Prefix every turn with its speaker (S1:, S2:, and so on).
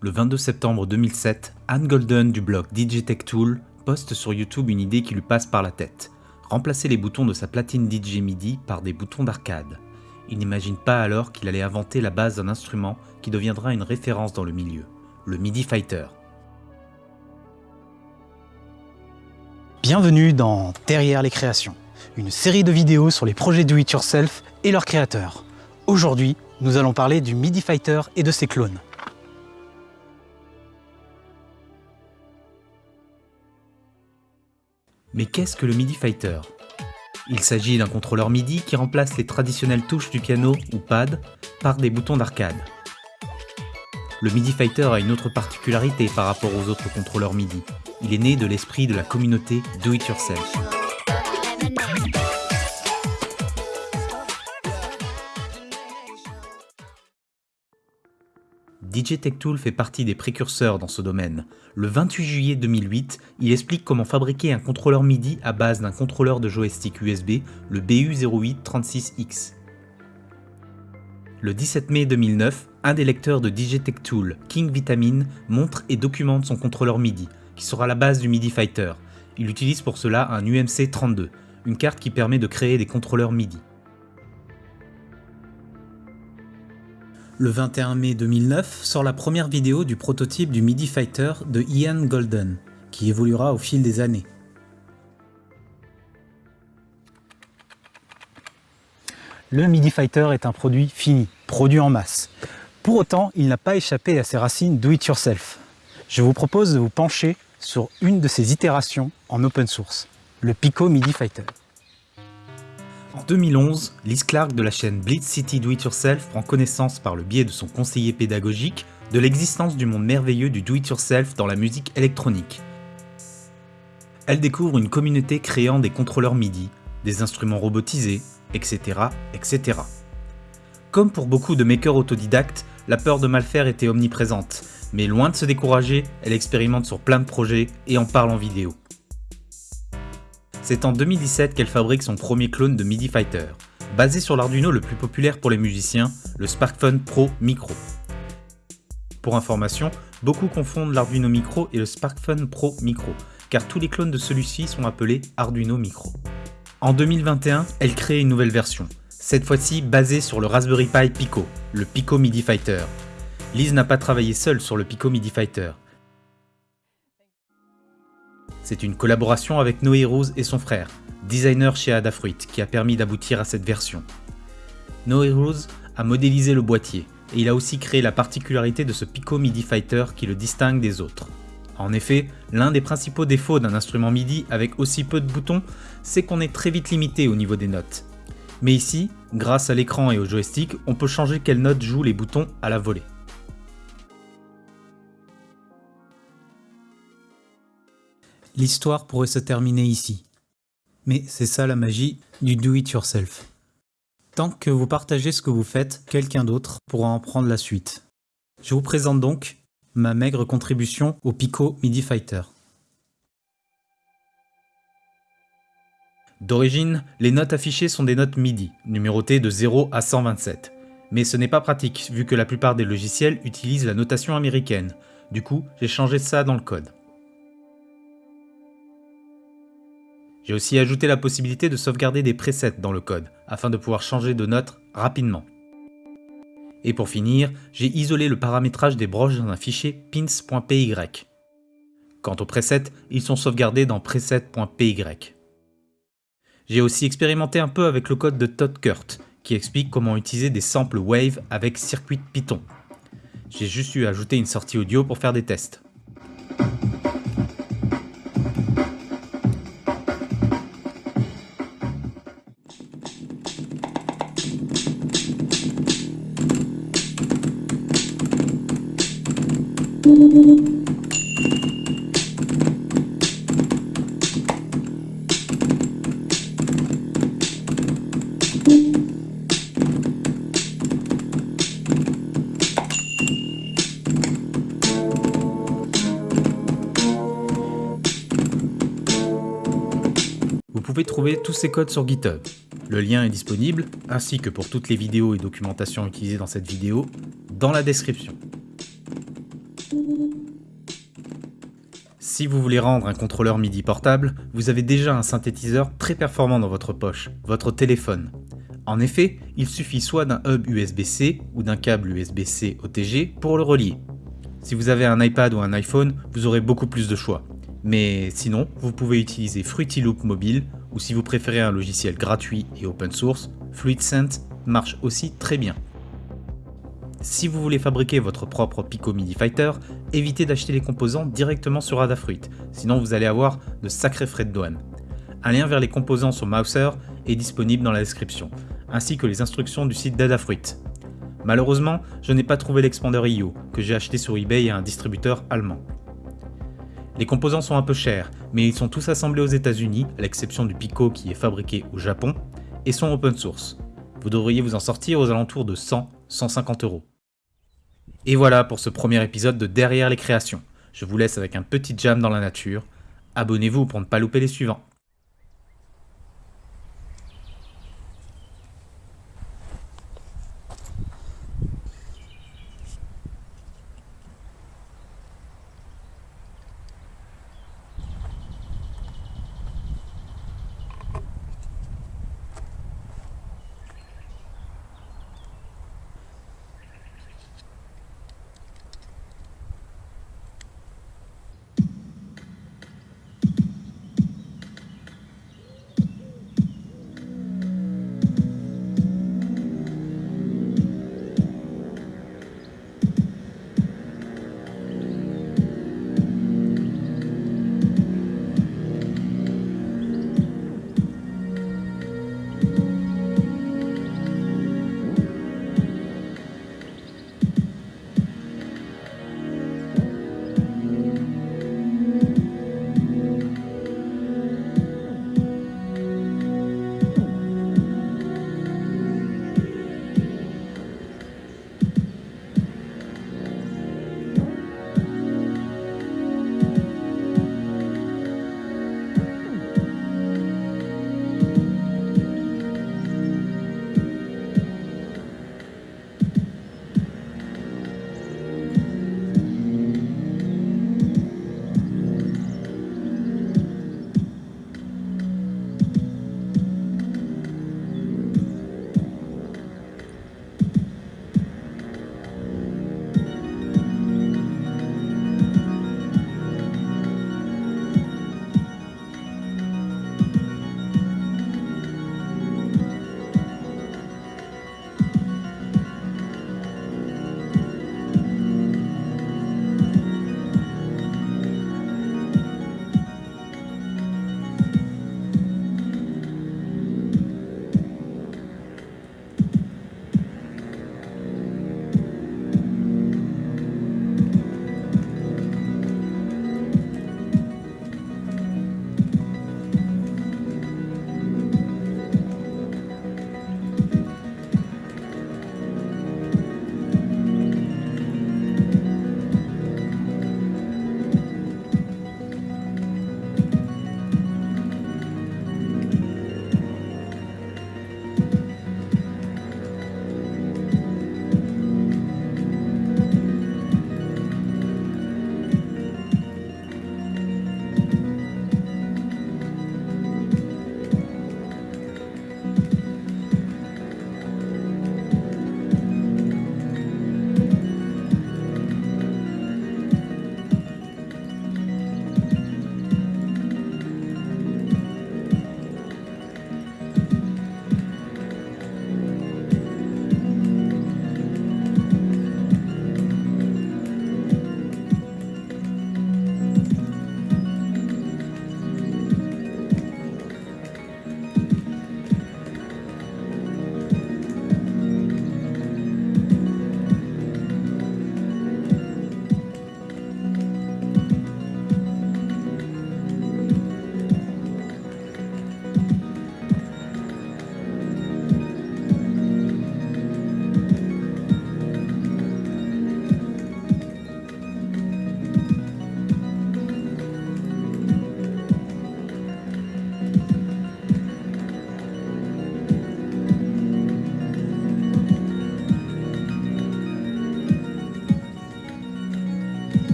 S1: Le 22 septembre 2007, Anne Golden du blog DJ Tech Tool poste sur YouTube une idée qui lui passe par la tête. Remplacer les boutons de sa platine DJ MIDI par des boutons d'arcade. Il n'imagine pas alors qu'il allait inventer la base d'un instrument qui deviendra une référence dans le milieu, le MIDI Fighter.
S2: Bienvenue dans Derrière les créations, une série de vidéos sur les projets do-it-yourself et leurs créateurs. Aujourd'hui, nous allons parler du MIDI Fighter et de ses clones.
S1: Mais qu'est-ce que le MIDI Fighter? Il s'agit d'un contrôleur MIDI qui remplace les traditionnelles touches du piano ou pad par des boutons d'arcade. Le MIDI Fighter a une autre particularité par rapport aux autres contrôleurs MIDI. Il est né de l'esprit de la communauté Do It Yourself. DJ Tech Tool fait partie des précurseurs dans ce domaine. Le 28 juillet 2008, il explique comment fabriquer un contrôleur MIDI à base d'un contrôleur de joystick USB, le BU0836X. Le 17 mai 2009, un des lecteurs de DJ Tool, King Vitamin, montre et documente son contrôleur MIDI, qui sera la base du MIDI Fighter. Il utilise pour cela un UMC 32, une carte qui permet de créer des contrôleurs MIDI. Le 21 mai 2009 sort la première vidéo du prototype du MIDI Fighter de Ian Golden, qui évoluera au fil des années.
S2: Le MIDI Fighter est un produit fini, produit en masse. Pour autant, il n'a pas échappé à ses racines do-it-yourself. Je vous propose de vous pencher sur une de ses itérations en open source, le Pico MIDI Fighter.
S1: En 2011, Liz Clark de la chaîne Blitz City Do It Yourself prend connaissance par le biais de son conseiller pédagogique de l'existence du monde merveilleux du Do It Yourself dans la musique électronique. Elle découvre une communauté créant des contrôleurs MIDI, des instruments robotisés, etc. etc. Comme pour beaucoup de makers autodidactes, la peur de mal faire était omniprésente, mais loin de se décourager, elle expérimente sur plein de projets et en parle en vidéo. C'est en 2017 qu'elle fabrique son premier clone de MIDI Fighter, basé sur l'Arduino le plus populaire pour les musiciens, le SparkFun Pro Micro. Pour information, beaucoup confondent l'Arduino Micro et le SparkFun Pro Micro, car tous les clones de celui-ci sont appelés Arduino Micro. En 2021, elle crée une nouvelle version, cette fois-ci basée sur le Raspberry Pi Pico, le Pico MIDI Fighter. Liz n'a pas travaillé seule sur le Pico MIDI Fighter, c'est une collaboration avec Noé Rose et son frère, designer chez Adafruit, qui a permis d'aboutir à cette version. Noé Rose a modélisé le boîtier, et il a aussi créé la particularité de ce Pico MIDI Fighter qui le distingue des autres. En effet, l'un des principaux défauts d'un instrument MIDI avec aussi peu de boutons, c'est qu'on est très vite limité au niveau des notes. Mais ici, grâce à l'écran et au joystick, on peut changer quelles notes jouent les boutons à la volée. L'histoire pourrait se terminer ici. Mais c'est ça la magie du do-it-yourself. Tant que vous partagez ce que vous faites, quelqu'un d'autre pourra en prendre la suite. Je vous présente donc ma maigre contribution au Pico MIDI Fighter. D'origine, les notes affichées sont des notes MIDI, numérotées de 0 à 127. Mais ce n'est pas pratique, vu que la plupart des logiciels utilisent la notation américaine. Du coup, j'ai changé ça dans le code. J'ai aussi ajouté la possibilité de sauvegarder des presets dans le code, afin de pouvoir changer de note rapidement. Et pour finir, j'ai isolé le paramétrage des broches dans un fichier pins.py. Quant aux presets, ils sont sauvegardés dans preset.py. J'ai aussi expérimenté un peu avec le code de Todd Kurt, qui explique comment utiliser des samples Wave avec circuit Python. J'ai juste eu à ajouter une sortie audio pour faire des tests. Vous pouvez trouver tous ces codes sur GitHub. Le lien est disponible, ainsi que pour toutes les vidéos et documentations utilisées dans cette vidéo, dans la description. Si vous voulez rendre un contrôleur MIDI portable, vous avez déjà un synthétiseur très performant dans votre poche, votre téléphone. En effet, il suffit soit d'un hub USB-C ou d'un câble USB-C OTG pour le relier. Si vous avez un iPad ou un iPhone, vous aurez beaucoup plus de choix. Mais sinon, vous pouvez utiliser Fruity Loop mobile ou si vous préférez un logiciel gratuit et open source, FluidSense marche aussi très bien. Si vous voulez fabriquer votre propre Pico MIDI Fighter, évitez d'acheter les composants directement sur Adafruit, sinon vous allez avoir de sacrés frais de douane. Un lien vers les composants sur Mouser est disponible dans la description, ainsi que les instructions du site d'Adafruit. Malheureusement, je n'ai pas trouvé l'expander IO, que j'ai acheté sur eBay à un distributeur allemand. Les composants sont un peu chers, mais ils sont tous assemblés aux États-Unis, à l'exception du Pico qui est fabriqué au Japon, et sont open source. Vous devriez vous en sortir aux alentours de 100-150 euros. Et voilà pour ce premier épisode de Derrière les créations. Je vous laisse avec un petit jam dans la nature. Abonnez-vous pour ne pas louper les suivants.